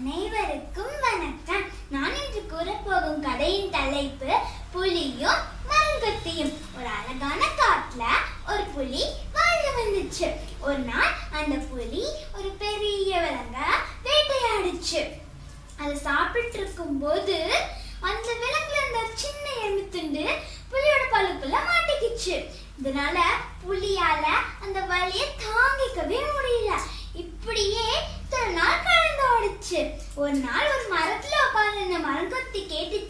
அனைவருக்கும் வணக்கம். நான் இன்று கூறப்போகும் கதையின் தலைப்பு புலியும் மரங்கொத்தியும் ஒரு அழகான காட்டுல ஒரு புலி வாழ்ந்து வந்துச்சு. ஒரு நாள் அந்த புலி ஒரு பெரிய விலங்க வேட்டையாடுச்சு. அது சாப்பிட்டு இருக்கும்போது அந்த விலங்குல இருந்த சின்ன எலும்பு துண்டு புலியோட பழுப்புல மாட்டிக்கிச்சு. இதனால புலியால அந்த வலியை தாங்கிக்கவே முடியல இப்படியே இத்தனை நாள் கடந்து ஓடுச்சு ஒரு நாள் ஒரு மரத்துல உட்கார்ந்து இந்த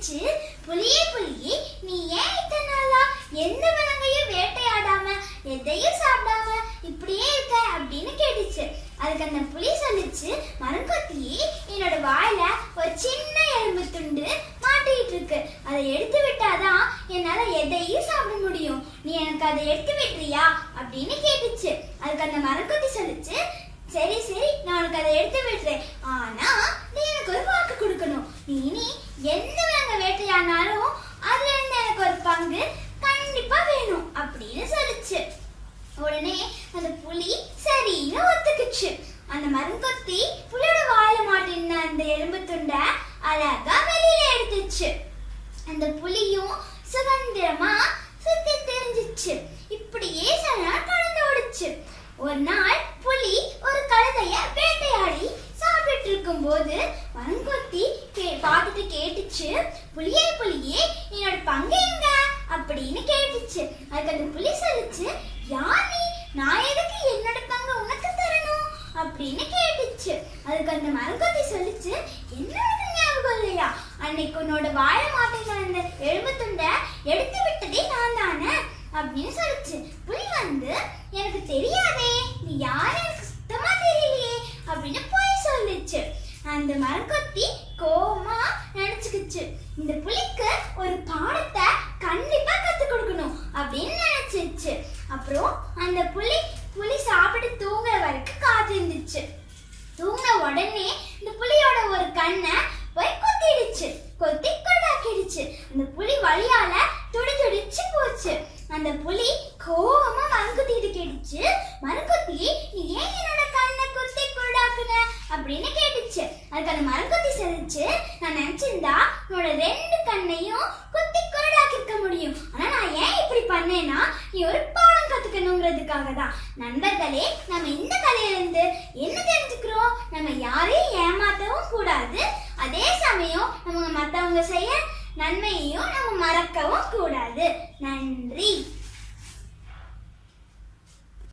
பிடிச்சு புலியே புலியே நீ ஏன் இத்தனை நாளா எந்த விலங்கையும் வேட்டையாடாம எதையும் சாப்பிடாம இப்படியே இருக்க அப்படின்னு கேட்டுச்சு. அதுக்கு அந்த புலி சொல்லிச்சு மரங்கொத்தியே என்னோட வாயில ஒரு சின்ன எலும்பு துண்டு மாட்டிட்டு இருக்கு. அதை எடுத்து விட்டாதான் என்னால எதையும் சாப்பிட முடியும். நீ எனக்கு அதை எடுத்து விட்டுறியா? அப்படின்னு கேட்டுச்சு. அதுக்கு அந்த மரங்கொத்தி சொல்லிச்சு சரி சரி நான் உனக்கு அதை எடுத்து விடுறேன் ஆனா நீ எனக்கு ஒரு வாக்கு கொடுக்கணும் நீ இனி எந்த விலங்க வேட்டையானாலும் அதுல இருந்து எனக்கு ஒரு பங்கு கண்டிப்பா வேணும் அப்படின்னு சொல்லிச்சு. உடனே அந்த புலி சரின்னு ஒத்துக்குச்சு. அந்த மரங்கொத்தி புலியோட வாயில மாட்டின அந்த எலும்பு துண்டை அழகா வெளியில எடுத்துச்சு. அந்த புலியும் சுதந்திரமா சுத்தி தெரிஞ்சிச்சு. இப்படியே சில நாள் கடந்து ஓடுச்சு. ஒரு நாள் புலி ஒரு கழுதைய வேட்டையாடி சாப்பிட்டு இருக்கும்போது மரங்கொத்தி கே- பார்த்துட்டு கேட்டுச்சு புலியே புலியே என்னோட பங்கு எங்க? அப்படின்னு கேட்டுச்சு. அதுக்கு அந்த புலி சொல்லிச்சு யார் நீ? நான் எதுக்கு என்னோட பங்கு உனக்கு தரணும்? அப்படின்னு கேட்டுச்சு. அதுக்கு அந்த மரங்கொத்தி சொல்லிச்சு என்னோட ஞாபகம் இல்லையா? அன்னைக்கு உன்னோட வாழை மாட்டேங்கிற அந்த எலும்பு துண்டை எடுத்து விட்டதே நான் தானே? அப்படின்னு சொல்லிச்சு. புலி வந்து எனக்கு தெரியாதே நீ யாரு? எனக்கு சுத்தமா தெரியலையே அப்படின்னு போய் சொல்லிச்சு. அந்த மரங்கொத்தி கோவமா நினைச்சுக்கிச்சு இந்த புலிக்கு ஒரு பாடத்தை கண்டிப்பா கத்து கொடுக்கணும் அப்படின்னு நினைச்சிச்சு அப்புறம் அந்த புலி புலி சாப்பிட்டு தூங்குற வரைக்கும் காத்திருந்துச்சு தூங்கின உடனே இந்த புலியோட ஒரு கண்ணை போய் கொத்திடுச்சு. கொத்தி கொண்டாக்கிடுச்சு. அந்த புலி வழியால துடி துடிச்சு போச்சு. அந்த புலி கோபமா மரங்குத்திட்டு கேட்டுச்சு. மரங்குத்தி நீ ஏன் என்னோட கண்ணை குத்தி கொண்டாக்குன? அப்படின்னு கேட்டுச்சு. அதுக்கு அந்த மரங்குத்தி செஞ்சு நான் நினைச்சிருந்தா உன்னோட ரெண்டு கண்ணையும் குத்தி கொண்டாக்கிருக்க முடியும். ஆனா நான் ஏன் இப்படி பண்ணேன்னா கத்துக்கணுங்கிறதுக்காக தான் நண்பர்களே நம்ம இந்த கதையிலிருந்து என்ன தெரிஞ்சுக்கிறோம்? நம்ம யாரையும் ஏமாத்தவும் கூடாது. அதே சமயம் நம்ம மத்தவங்க செய்ய நன்மையையும் நம்ம மறக்கவும்